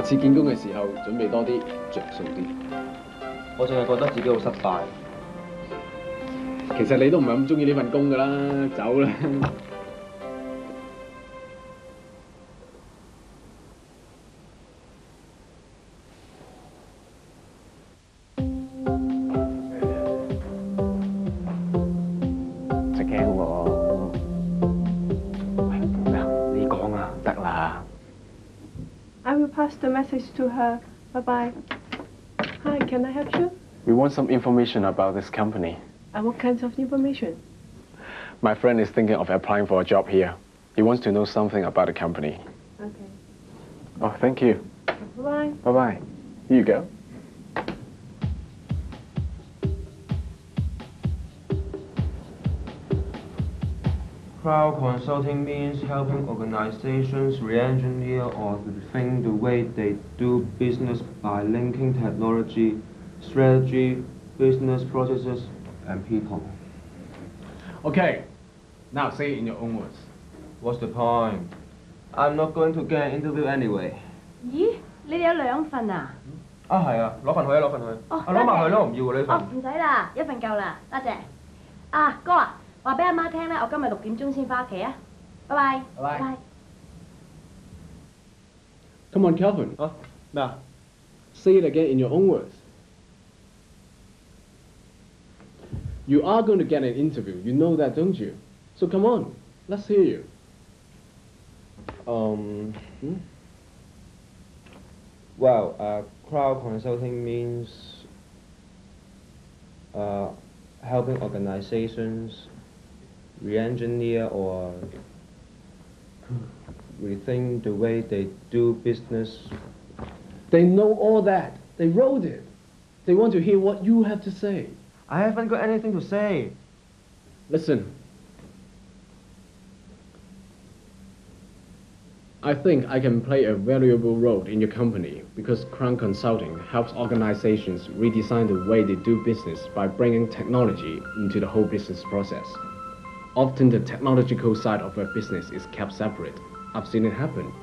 下次見工嘅時候準備多啲，着數啲。我淨係覺得自己好失敗。其實你都唔係咁中意呢份工㗎啦，走啦。 the message to her. Bye bye. Hi, can I help you? We want some information about this company. And what kinds of information? My friend is thinking of applying for a job here. He wants to know something about the company. Okay. Oh, thank you. Bye bye. Bye bye. Here you go. Crowd consulting means helping organizations re-engineer or rethink the way they do business by linking technology, strategy, business processes, and people. Okay, now say it in your own words. What's the point? I'm not going to get an interview anyway. 咦，你哋有两份啊？啊系啊，攞份去啊，攞份去。哦啊攞埋去咯，唔要啊呢哦，份。唔使啦，一份够啦，多谢。啊，哥啊， 话俾阿妈听咧，我今日六点钟先翻屋企啊。拜拜。拜拜 Come on, Calvin. 啊咩啊？ Say it again in your own words. You are going to get an interview. You know that, don't you? So come on, let's hear you. Um. Hmm? Well, uh, crowd consulting means uh, helping organizations re-engineer or rethink the way they do business. They know all that. They wrote it. They want to hear what you have to say. I haven't got anything to say. Listen. I think I can play a valuable role in your company because Crown Consulting helps organizations redesign the way they do business by bringing technology into the whole business process. Often the technological side of a business is kept separate. I've seen it happen.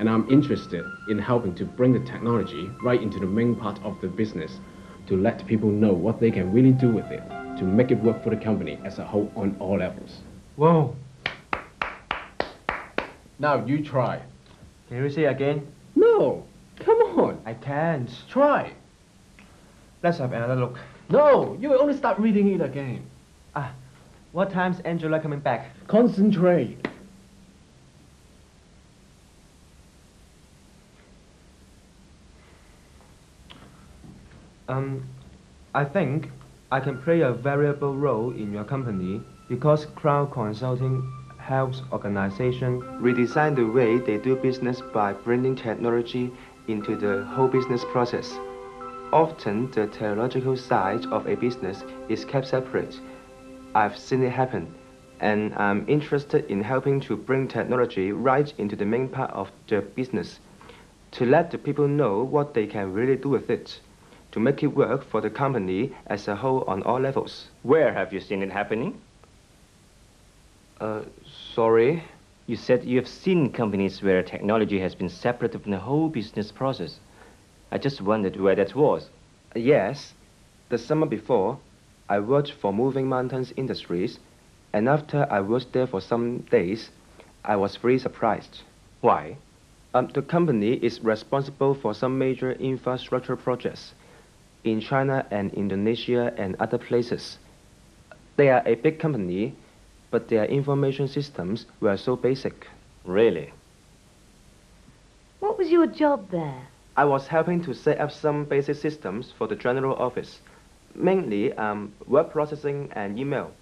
And I'm interested in helping to bring the technology right into the main part of the business to let people know what they can really do with it to make it work for the company as a whole on all levels. Whoa! Now you try. Can you say again? No, come on, I can't. try. Let's have another look. No, you will only start reading it again. Ah, what time's Angela coming back? Concentrate. Um, I think I can play a valuable role in your company because crowd consulting helps organizations redesign the way they do business by bringing technology into the whole business process. Often, the technological side of a business is kept separate. I've seen it happen, and I'm interested in helping to bring technology right into the main part of the business to let the people know what they can really do with it to make it work for the company as a whole on all levels. Where have you seen it happening? Uh, sorry? You said you have seen companies where technology has been separated from the whole business process. I just wondered where that was. Yes. The summer before, I worked for Moving Mountains Industries, and after I worked there for some days, I was very surprised. Why? Um, the company is responsible for some major infrastructure projects in China and Indonesia and other places. They are a big company, but their information systems were so basic. Really? What was your job there? I was helping to set up some basic systems for the general office, mainly um, word processing and email.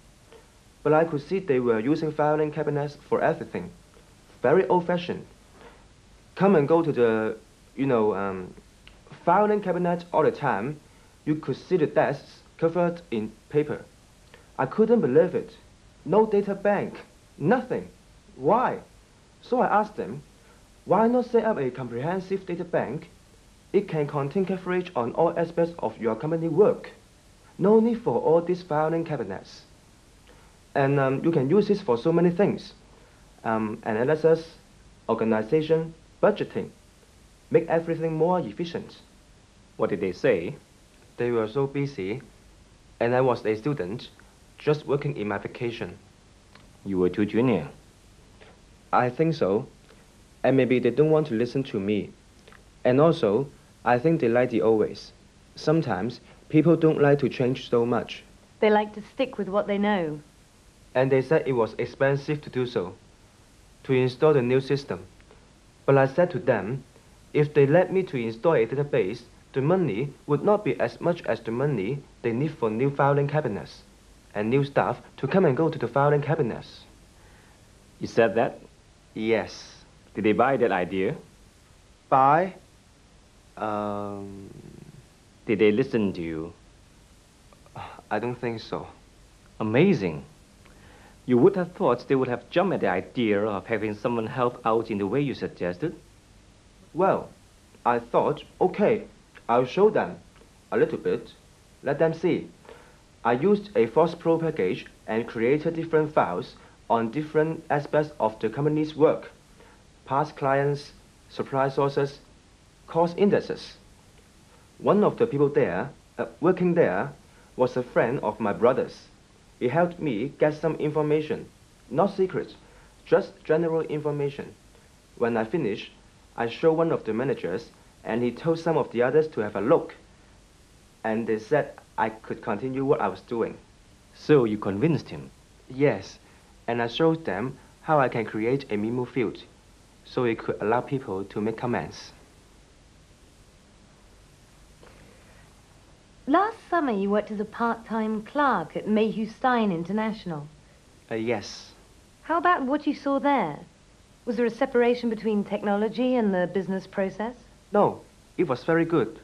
But I could see they were using filing cabinets for everything. Very old-fashioned. Come and go to the, you know, um, filing cabinet all the time. You could see the desks covered in paper. I couldn't believe it. No data bank. Nothing. Why? So I asked them, why not set up a comprehensive data bank? It can contain coverage on all aspects of your company work. No need for all these filing cabinets. And um, you can use this for so many things. Um, analysis, organization, budgeting. make everything more efficient. What did they say? They were so busy, and I was a student, just working in my vacation. You were too junior. I think so. And maybe they don't want to listen to me. And also, I think they like the always. Sometimes people don't like to change so much. They like to stick with what they know. And they said it was expensive to do so, to install the new system. But I said to them, if they let me to install a database, the money would not be as much as the money they need for new filing cabinets and new staff to come and go to the filing cabinets. You said that? Yes. Did they buy that idea? Buy? Um, Did they listen to you? I don't think so. Amazing. You would have thought they would have jumped at the idea of having someone help out in the way you suggested. Well, I thought, okay, I'll show them a little bit. Let them see. I used a FoxPro package and created different files on different aspects of the company's work. Past clients, supply sources, cost indexes. One of the people there, uh, working there, was a friend of my brother's. He helped me get some information, not secrets, just general information. When I finished, I showed one of the managers, and he told some of the others to have a look. And they said I could continue what I was doing. So you convinced him. Yes, and I showed them how I can create a memo field, so it could allow people to make comments. Summer, you worked as a part-time clerk at Mayhew Stein International. Uh, yes. How about what you saw there? Was there a separation between technology and the business process? No, it was very good.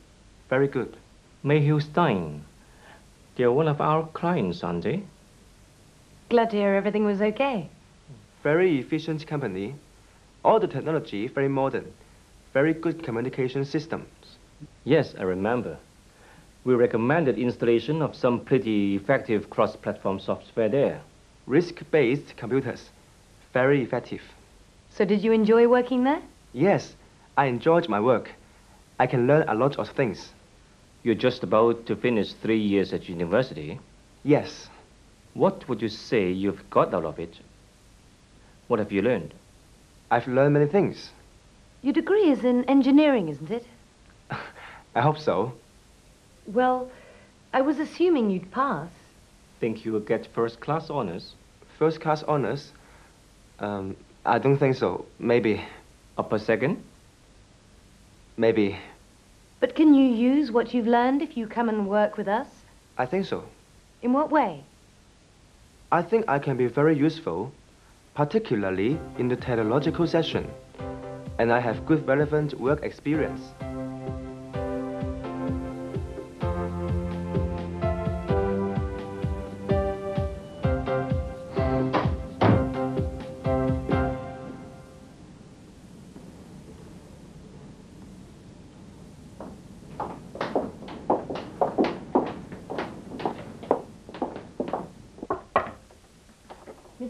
Very good. Mayhew Stein. They're one of our clients, aren't they? Glad to hear everything was okay. Very efficient company. All the technology very modern. Very good communication systems. Yes, I remember. We recommended installation of some pretty effective cross-platform software there. RISC-based computers. Very effective. So did you enjoy working there? Yes, I enjoyed my work. I can learn a lot of things. You're just about to finish three years at university. Yes. What would you say you've got out of it? What have you learned? I've learned many things. Your degree is in engineering, isn't it? I hope so. Well, I was assuming you'd pass. Think you'll get first-class honors? First class honors? Um, I don't think so. Maybe. Upper second? Maybe. But can you use what you've learned if you come and work with us? I think so. In what way? I think I can be very useful, particularly in the technological section. And I have good relevant work experience.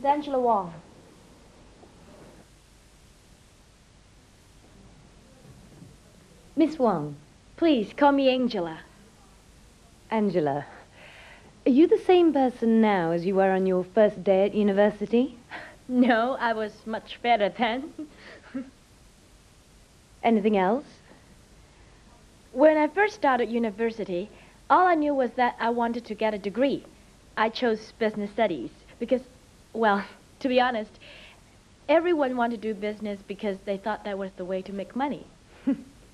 Miss Angela Wong. Miss Wong, Please call me Angela. Angela, are you the same person now as you were on your first day at university? No, I was much better then. Anything else? When I first started university, all I knew was that I wanted to get a degree. I chose business studies because, well, to be honest, everyone wanted to do business because they thought that was the way to make money.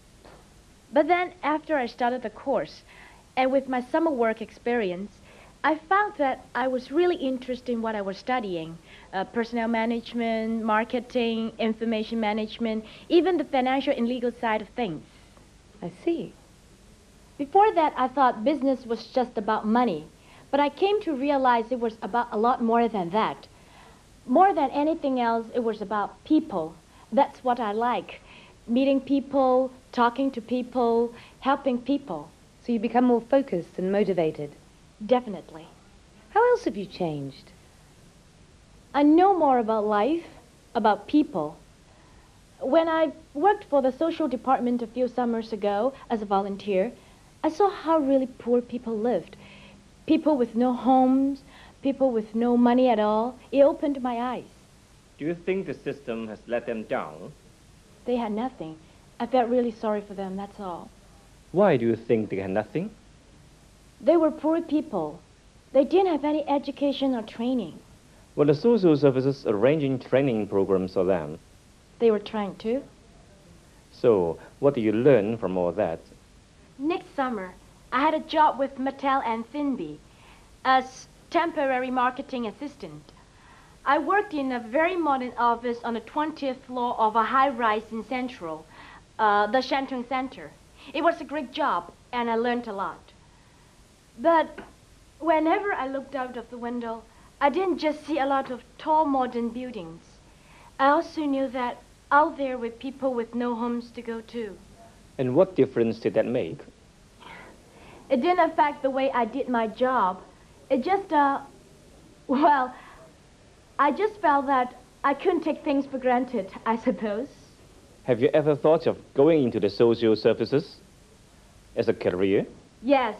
but then, after I started the course, and with my summer work experience, I found that I was really interested in what I was studying uh, personnel management, marketing, information management, even the financial and legal side of things. I see. Before that, I thought business was just about money, but I came to realize it was about a lot more than that. More than anything else, it was about people. That's what I like. Meeting people, talking to people, helping people. So you become more focused and motivated. Definitely. How else have you changed? I know more about life, about people. When I worked for the social department a few summers ago as a volunteer, I saw how really poor people lived. People with no homes, people with no money at all. It opened my eyes. Do you think the system has let them down? They had nothing. I felt really sorry for them, that's all. Why do you think they had nothing? They were poor people. They didn't have any education or training. Were the social services arranging training programs for them? They were trying to. So, what did you learn from all that? Next summer, I had a job with Mattel and Finby as temporary marketing assistant. I worked in a very modern office on the 20th floor of a high-rise in Central, uh, the Shantung Center. It was a great job, and I learned a lot. But whenever I looked out of the window, I didn't just see a lot of tall modern buildings. I also knew that out there were people with no homes to go to. And what difference did that make? It didn't affect the way I did my job. It just, uh, well, I just felt that I couldn't take things for granted, I suppose. Have you ever thought of going into the social services as a career? Yes,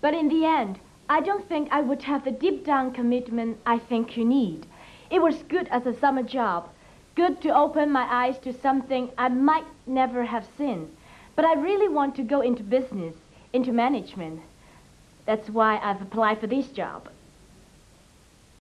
but in the end, I don't think I would have the deep down commitment I think you need. It was good as a summer job, good to open my eyes to something I might never have seen. But I really want to go into business, into management. That's why I've applied for this job.